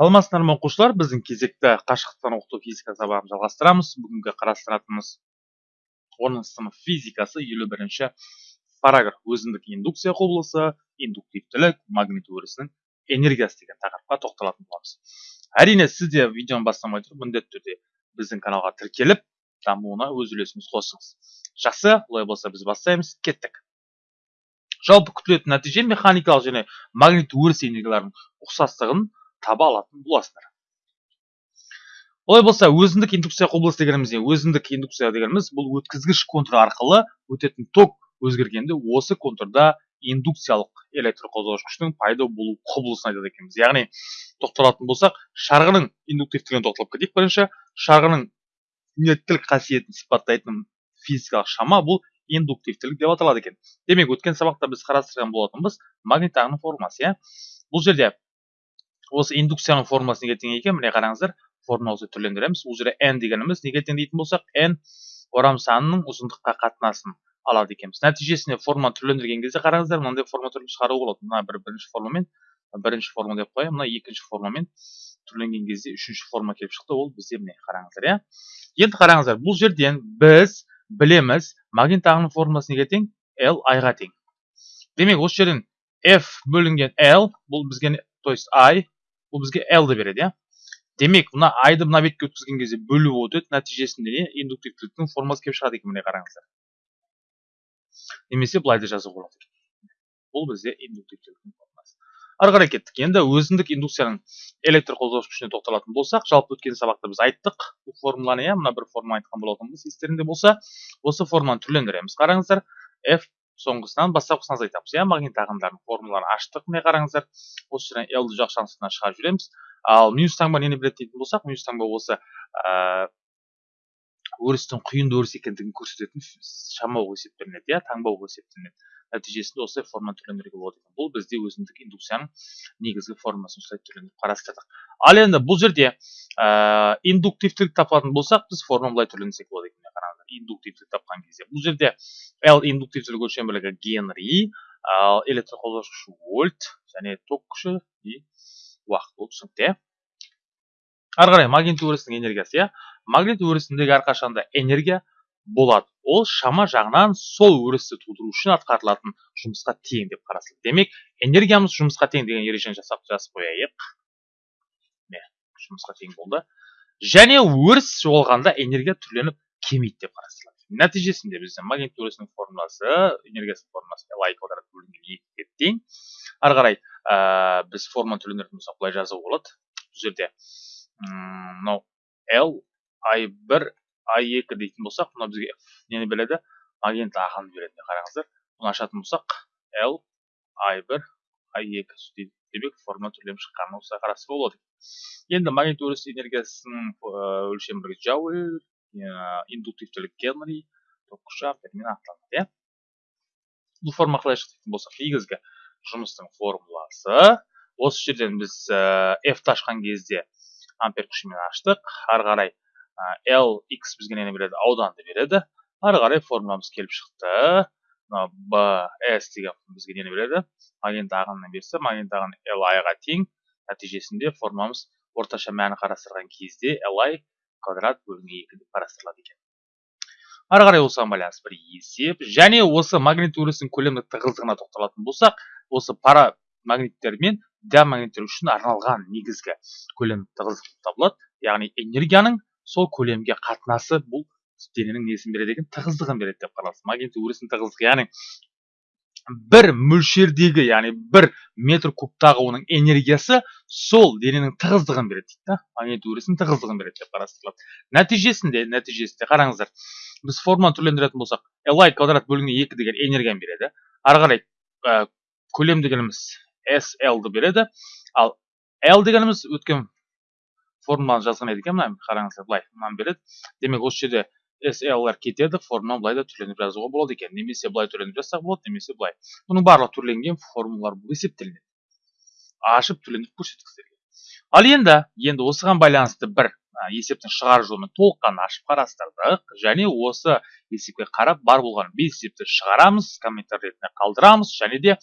саламатсыздар ма оқушылар біздің кезекті қашықтықтан оқыту физика сабағын жалғастырамыз. Бүгінгі қарастыратынымыз оныншы сынып физикасы елу бірінші параграф. Өзіндік индукция құбылысы индуктивтілік магнит өрісінің энергиясы деген тақырыпқа тоқталатын боламыз. Әрине сіз де видеоны бастамай тұрып міндетті түрде біздің каналға тіркеліп дамуына өз үлесіңізді қосыңыз. Жақсы олай болса біз бастаймыз. Кеттік. Жалпы күтілетін нәтиже механикалық және магнит өріс энергияларының ұқсастығын таба алатын боласыздар олай болса өзіндік индукция құбылысы дегеніміз не өзіндік индукция дегеніміз бұл өткізгіш контур арқылы өтетін ток өзгергенде осы контурда индукциялық электр қозғауыш күштің пайда болу құбылысын айтады екенбіз. Яғни тоқталатын болсақ шарғының индуктивтілігіне тоқталып кетейік бірінші. Шарғының инерттілік қасиетін сипаттайтын физикалық шама бұл индуктивтілік деп аталады екен. Демек өткен сабақта біз қарастырған болатынбыз магнит ағының формуласы иә. Бұл жерде осы индукцияның формуласы неге тең екен міне қараңыздар формуласын түрлендіреміз. Бұл жерде n дегеніміз неге тең дейтін болсақ n орам санының ұзындыққа қатынасын алады екенбіз. Нәтижесінде форманы түрлендірген кезде қараңыздар мынандай форма түрін шығаруға болады. Мына бір бірінші формамен бірінші форма деп қояйын. Мына екінші формамен түрленген кезде үшінші форма келіп шықты. Ол бізде міне қараңыздар иә? Енді қараңыздар бұл жерден біз білеміз магнит ағының формуласы неге тең l i-ға тең. Демек осы жерден f бөлінген l бұл бізге то есть i бұл бізге l-ді береді иә демек мына айды мына бетке өткізген кезде бөліп өтеді нәтижесінде не индуктивтіліктің формуласы келіп шығады екен міне қараңыздар немесе былай да жазуға болады екен бұл бізде индуктивтіліктің формуласы ары қарай кеттік енді өзіндік индукцияның электр қозғауыш күшіне тоқталатын болсақ жалпы өткен сабақта біз айттық бұл формуланы иә мына бір форма айтқан болатынбыз естеріңде болса осы форманы түрлендіреміз қараңыздар f соңғысынан бастапқысынан айтамыз иә? Магнит ағымдарының формулаларын аштық міне қараңыздар. Осы жерден l ді жоқ жақтысына шығарып жібереміз. Ал минус таңба нені біледі дейтін болсақ минус таңба осы ә, өрістің құйынды өріс екендігін көрсететін шама болып есептелінеді иә? Таңба болып есептелінеді. Нәтижесінде осылай форма түрлендіруге болады екен. Бұл бізде өзіндік индукцияның негізгі формасын осылай түрлендіріп қарастырдық. Ал енді бұл жерде ә, индуктивтілік тапатын болсақ біз форманы былай түрлендірсек болады индуктивтілік тапқан кезде бұл жерде l индуктивтілік өлшем бірлігі генри ал электр вольт және ток күші и уақыт болып түсінікті иә ары қарай магнит өрісінің энергиясы иә магнит өрісіндегі әрқашанда энергия болады ол шама жағынан сол өрісті тудыру үшін атқарылатын жұмысқа тең деп қарастырылады демек энергиямыз жұмысқа тең деген ережені жасап жазып қояйық міне жұмысқа тең болды және өріс жоғалғанда энергия түрленіп кемиді деп қарастырылады. Нәтижесінде бізде магнит өрісінің формуласы энергиясының формуласы l квадрат бөлінген екіге тең ары қарай ә, біз форманы түрлендіретін болсақ былай жазуға болады. Бұл жерде мынау l i бір i екі дейтін болсақ мынау бізге нені береді? Магнит ағынды береді қараңыздар. Бұны ашатын болсақ l i бір i екі демек форма түрленіп шыққанын осылай қарастыруға болады. Енді магнит энергиясының өлшем бірлігі джауль индуктивтілік генри ток күші ампермен анықталады иә бұл форма қалай болсақ негізгі жұмыстың формуласы осы жерден біз f ашқан кезде ампер күшімен аштық ары қарай l x бізге нені береді ауданды береді ары қарай формуламыз келіп шықты. Мына b s деген бізге нені береді магнит ағынын берсе магнит ағыны ға тең. Нәтижесінде формуламыз орташа мәні қарастырған кезде l i квадрат бөлінген екі деп қарастырылады екен. Ары қарай осыған байланысты бір есеп және осы магнит өрісінің көлемдік тығыздығына тоқталатын болсақ осы пара магниттер мен диамагниттер үшін арналған негізгі көлем тығыздық табылады. Яғни энергияның сол көлемге қатынасы бұл дененің несін береді екен? Тығыздығын береді деп магнит өрісінің тығыздығы яғни бір мөлшердегі яғни бір метр кубтағы оның энергиясы сол дененің тығыздығын береді дейді да магнит тығыздығын береді деп қарастырылады. Нәтижесінде нәтижесінде қараңыздар біз форманы түрлендіретін болсақ li квадрат бөлінген екі деген энергияны береді. Ары қарай ә, көлем дегеніміз береді. Ал l дегеніміз өткен формуланы жазған едік мына қараңыздар былай мынаны береді. Демек осы жерде SLR кетеді формуланы былай да түрленіп жазуға болады екен немесе былай түрленіп жазсақ болады немесе былай бұның барлығы түрленген формулалар болып есептелінеді ашып түрлендіріп көрсеттік сіздерге ал енді енді осыған байланысты бір есептің шығару жолымен толыққанды ашып қарастырдық. Және осы есепке қарап бар болған бес есепті шығарамыз комментарий ретінде қалдырамыз. Және де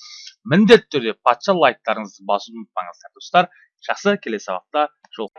міндетті түрде патша лайктарыңызды басуды ұмытпаңыздар достар. Жақсы келесі сабақта жол